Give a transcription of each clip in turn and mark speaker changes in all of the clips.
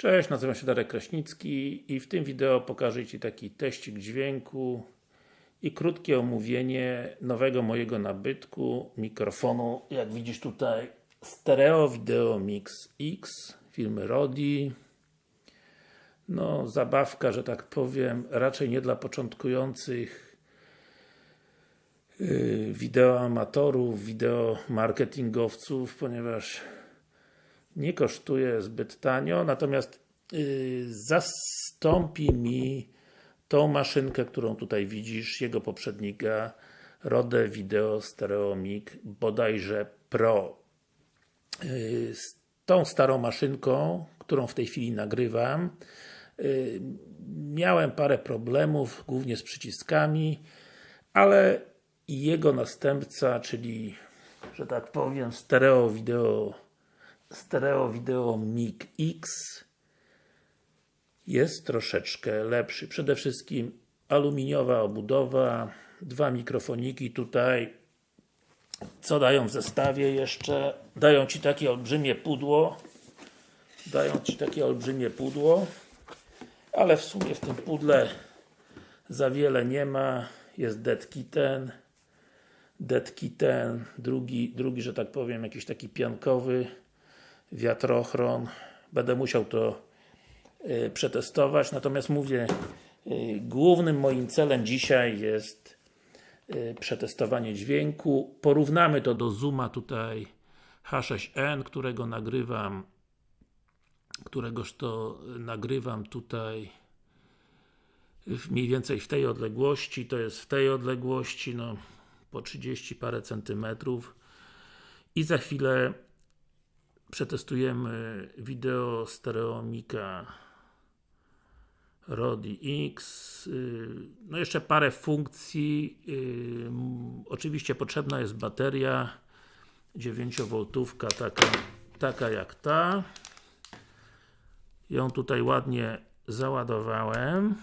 Speaker 1: Cześć, nazywam się Darek Kraśnicki i w tym wideo pokażę Ci taki teścik dźwięku i krótkie omówienie nowego mojego nabytku mikrofonu, jak widzisz tutaj Stereo Video Mix X firmy Rodi. No zabawka, że tak powiem, raczej nie dla początkujących yy, wideoamatorów, wideomarketingowców, ponieważ nie kosztuje zbyt tanio, natomiast yy, zastąpi mi tą maszynkę, którą tutaj widzisz, jego poprzednika Rode Video Stereo Mic, bodajże Pro. Yy, z tą starą maszynką, którą w tej chwili nagrywam, yy, miałem parę problemów, głównie z przyciskami, ale jego następca, czyli, że tak powiem, stereo video Stereo Video Mic X jest troszeczkę lepszy. Przede wszystkim aluminiowa obudowa, dwa mikrofoniki tutaj. Co dają w zestawie jeszcze? Dają Ci takie olbrzymie pudło. Dają Ci takie olbrzymie pudło. Ale w sumie w tym pudle za wiele nie ma. Jest dead kitten. Dead kitten. Drugi, drugi, że tak powiem, jakiś taki piankowy wiatrochron. Będę musiał to y, przetestować, natomiast mówię, y, głównym moim celem dzisiaj jest y, przetestowanie dźwięku. Porównamy to do Zooma tutaj H6n, którego nagrywam któregoż to nagrywam tutaj mniej więcej w tej odległości, to jest w tej odległości, no po 30 parę centymetrów i za chwilę przetestujemy wideo stereomika Rodi X. No jeszcze parę funkcji. Oczywiście potrzebna jest bateria 9V taka, taka jak ta. Ją tutaj ładnie załadowałem.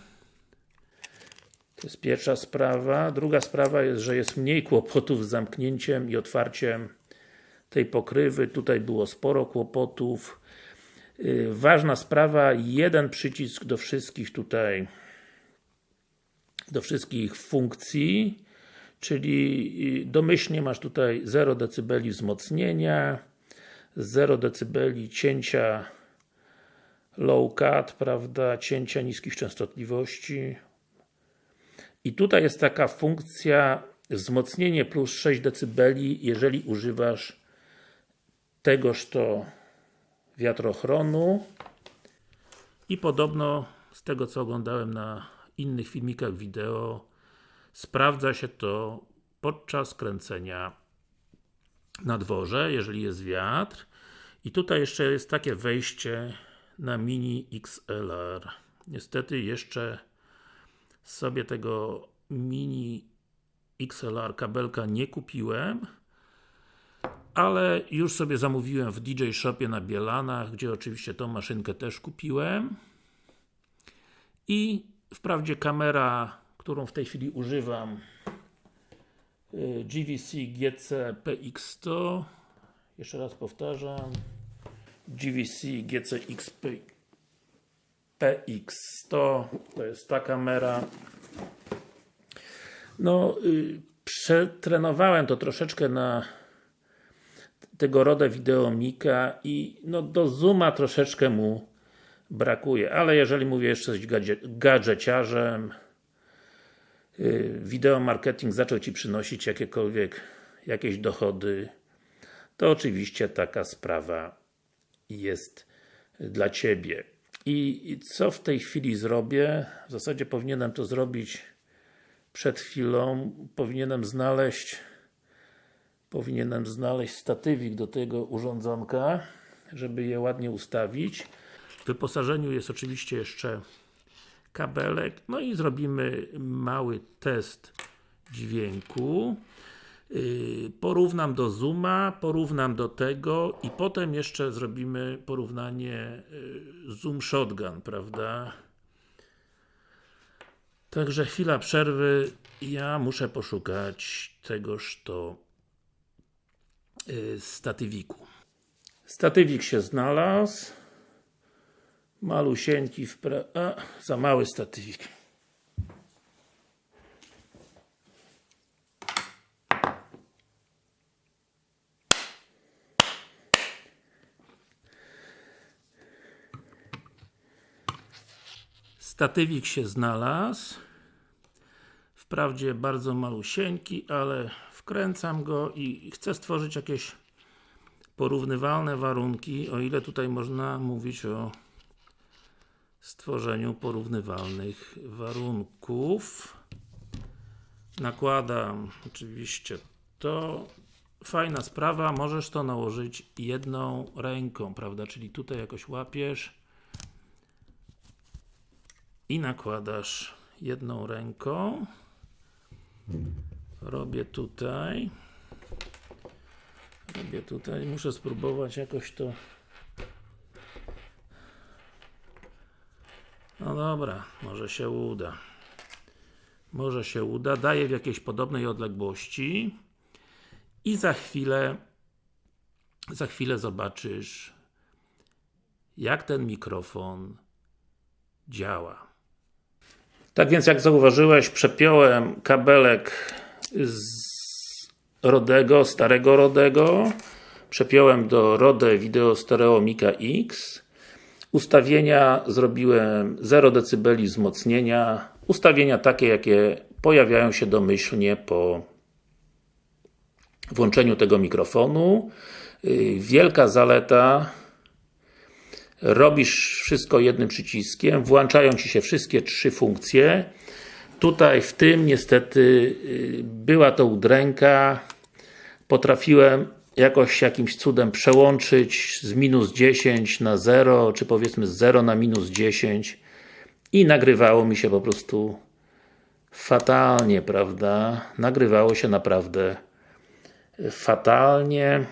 Speaker 1: To jest pierwsza sprawa. Druga sprawa jest, że jest mniej kłopotów z zamknięciem i otwarciem tej pokrywy. Tutaj było sporo kłopotów. Yy, ważna sprawa, jeden przycisk do wszystkich tutaj do wszystkich funkcji czyli domyślnie masz tutaj 0 dB wzmocnienia 0 dB cięcia low cut, prawda, cięcia niskich częstotliwości i tutaj jest taka funkcja wzmocnienie plus 6 dB jeżeli używasz tegoż to wiatrochronu. I podobno z tego co oglądałem na innych filmikach wideo sprawdza się to podczas kręcenia na dworze, jeżeli jest wiatr. I tutaj jeszcze jest takie wejście na Mini XLR niestety jeszcze sobie tego Mini XLR kabelka nie kupiłem ale już sobie zamówiłem w DJ Shopie na Bielanach, gdzie oczywiście tą maszynkę też kupiłem. I wprawdzie kamera, którą w tej chwili używam y, GVC GC PX100 jeszcze raz powtarzam. GVC GCX PX100 to jest ta kamera. No, yy, przetrenowałem to troszeczkę na tego roda wideomika i no do zooma troszeczkę mu brakuje, ale jeżeli mówię jeszcze coś gadżeciarzem wideo marketing zaczął Ci przynosić jakiekolwiek jakieś dochody to oczywiście taka sprawa jest dla Ciebie. I co w tej chwili zrobię? W zasadzie powinienem to zrobić przed chwilą. Powinienem znaleźć powinienem znaleźć statywik do tego urządzonka, żeby je ładnie ustawić. W wyposażeniu jest oczywiście jeszcze kabelek, no i zrobimy mały test dźwięku. Yy, porównam do Zooma, porównam do tego i potem jeszcze zrobimy porównanie yy, Zoom Shotgun, prawda? Także chwila przerwy, ja muszę poszukać tegoż to Y, statywiku. Statywik się znalazł. Malusieńki w pra... A, za mały statywik. Statywik się znalazł. Wprawdzie bardzo malusieńki, ale wkręcam go i chcę stworzyć jakieś porównywalne warunki, o ile tutaj można mówić o stworzeniu porównywalnych warunków. Nakładam oczywiście to. Fajna sprawa, możesz to nałożyć jedną ręką, prawda? Czyli tutaj jakoś łapiesz i nakładasz jedną ręką. Robię tutaj. Robię tutaj, muszę spróbować jakoś to No dobra, może się uda. Może się uda. Daję w jakiejś podobnej odległości i za chwilę za chwilę zobaczysz jak ten mikrofon działa. Tak więc jak zauważyłeś, przepiąłem kabelek z Rodego, starego Rodego. Przepiąłem do Rode Video Stereo Mica X. Ustawienia zrobiłem 0 dB wzmocnienia. Ustawienia takie jakie pojawiają się domyślnie po włączeniu tego mikrofonu. Wielka zaleta. Robisz wszystko jednym przyciskiem, włączają Ci się wszystkie trzy funkcje tutaj w tym niestety była to udręka potrafiłem jakoś jakimś cudem przełączyć z minus 10 na 0, czy powiedzmy z 0 na minus 10 i nagrywało mi się po prostu fatalnie, prawda? Nagrywało się naprawdę fatalnie.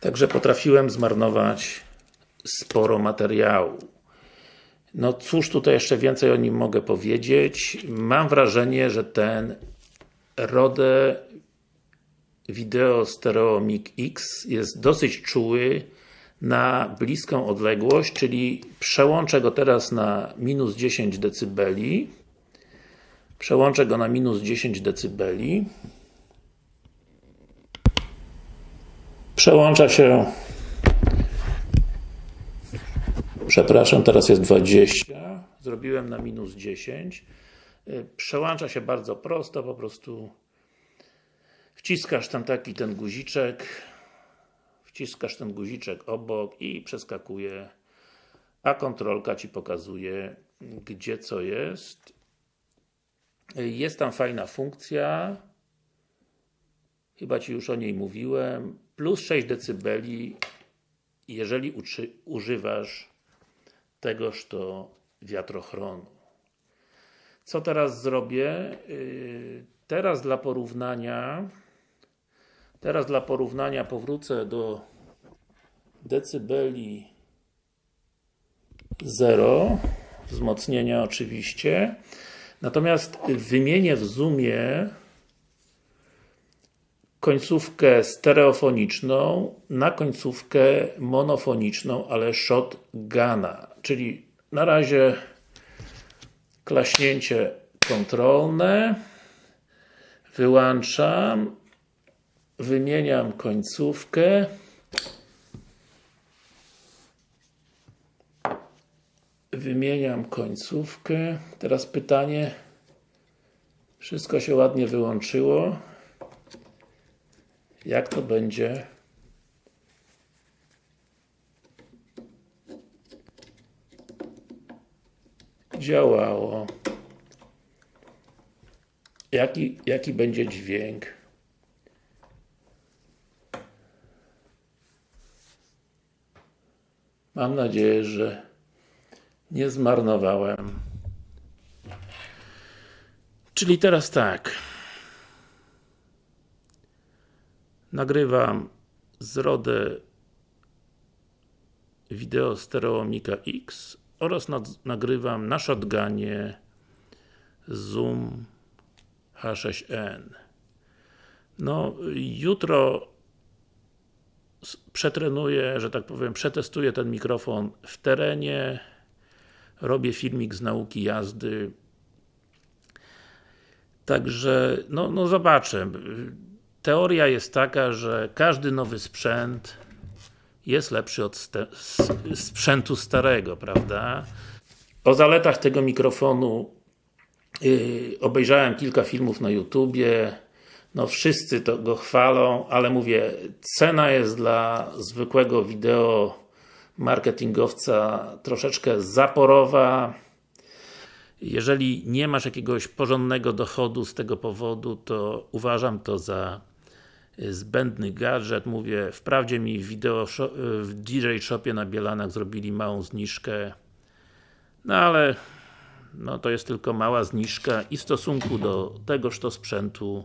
Speaker 1: Także potrafiłem zmarnować sporo materiału. No cóż tutaj jeszcze więcej o nim mogę powiedzieć. Mam wrażenie, że ten Rode Video Stereo Mic X jest dosyć czuły na bliską odległość, czyli przełączę go teraz na minus 10 dB przełączę go na minus 10 dB przełącza się przepraszam, teraz jest 20 zrobiłem na minus 10 przełącza się bardzo prosto, po prostu wciskasz tam taki ten guziczek wciskasz ten guziczek obok i przeskakuje a kontrolka Ci pokazuje gdzie co jest. Jest tam fajna funkcja. Chyba Ci już o niej mówiłem. Plus 6 dB jeżeli używasz tegoż to wiatrochronu co teraz zrobię? Teraz dla porównania teraz dla porównania powrócę do decybeli 0 wzmocnienia oczywiście natomiast wymienię w zoomie końcówkę stereofoniczną na końcówkę monofoniczną, ale shotguna czyli na razie klaśnięcie kontrolne wyłączam wymieniam końcówkę. Wymieniam końcówkę. Teraz pytanie. Wszystko się ładnie wyłączyło jak to będzie? Działało. Jaki, jaki będzie dźwięk? Mam nadzieję, że nie zmarnowałem. Czyli teraz tak nagrywam z RODE wideo stereo Mica X oraz nagrywam na shotgunie Zoom H6n. No, jutro przetrenuję, że tak powiem, przetestuję ten mikrofon w terenie, robię filmik z nauki jazdy. Także, no, no zobaczę. Teoria jest taka, że każdy nowy sprzęt jest lepszy od sprzętu starego, prawda? O zaletach tego mikrofonu yy, obejrzałem kilka filmów na YouTubie. No wszyscy to go chwalą, ale mówię, cena jest dla zwykłego wideo marketingowca troszeczkę zaporowa. Jeżeli nie masz jakiegoś porządnego dochodu z tego powodu, to uważam to za zbędny gadżet. Mówię, wprawdzie mi w, w DJ Shopie na Bielanach zrobili małą zniżkę, no ale no to jest tylko mała zniżka i w stosunku do tegoż to sprzętu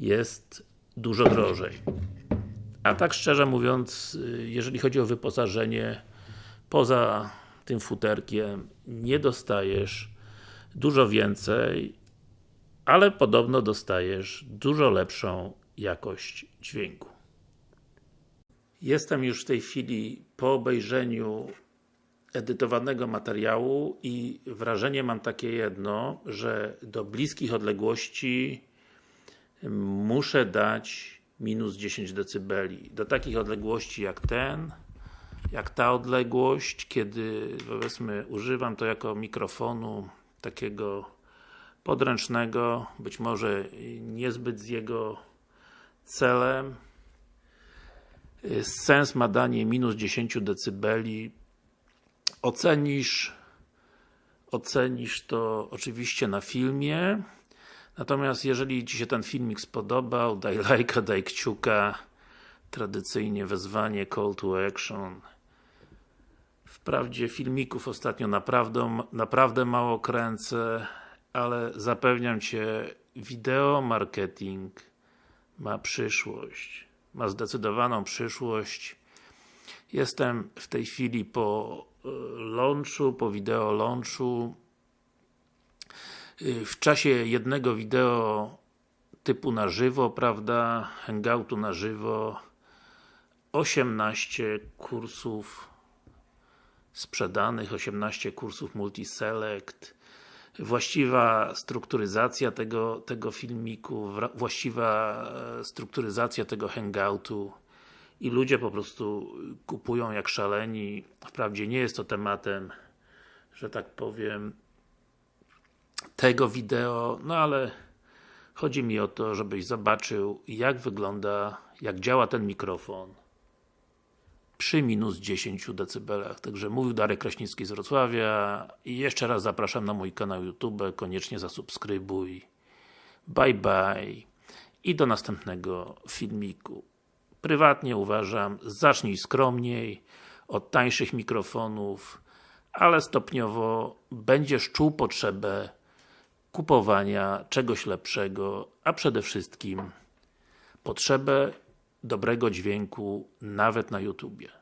Speaker 1: jest dużo drożej. A tak szczerze mówiąc, jeżeli chodzi o wyposażenie, poza tym futerkiem nie dostajesz dużo więcej, ale podobno dostajesz dużo lepszą jakość dźwięku. Jestem już w tej chwili po obejrzeniu edytowanego materiału i wrażenie mam takie jedno, że do bliskich odległości muszę dać minus 10 dB. Do takich odległości jak ten, jak ta odległość, kiedy powiedzmy używam to jako mikrofonu takiego podręcznego, być może niezbyt z jego celem. Sens ma danie minus 10 dB. Ocenisz ocenisz to oczywiście na filmie. Natomiast jeżeli Ci się ten filmik spodobał, daj lajka, daj kciuka. Tradycyjnie wezwanie call to action. Wprawdzie filmików ostatnio naprawdę, naprawdę mało kręcę, ale zapewniam Cię, wideo marketing ma przyszłość. Ma zdecydowaną przyszłość. Jestem w tej chwili po e, launchu, po wideo launchu. Y, W czasie jednego wideo typu na żywo, prawda, hangoutu na żywo 18 kursów sprzedanych, 18 kursów multiselect właściwa strukturyzacja tego, tego filmiku, właściwa e, strukturyzacja tego hangoutu i ludzie po prostu kupują jak szaleni. Wprawdzie nie jest to tematem, że tak powiem, tego wideo, no ale chodzi mi o to, żebyś zobaczył jak wygląda, jak działa ten mikrofon przy minus 10 dB. Także mówił Darek Kraśnicki z Wrocławia i jeszcze raz zapraszam na mój kanał YouTube, koniecznie zasubskrybuj. Bye bye i do następnego filmiku. Prywatnie uważam, zacznij skromniej, od tańszych mikrofonów, ale stopniowo będziesz czuł potrzebę kupowania czegoś lepszego, a przede wszystkim potrzebę dobrego dźwięku nawet na YouTubie.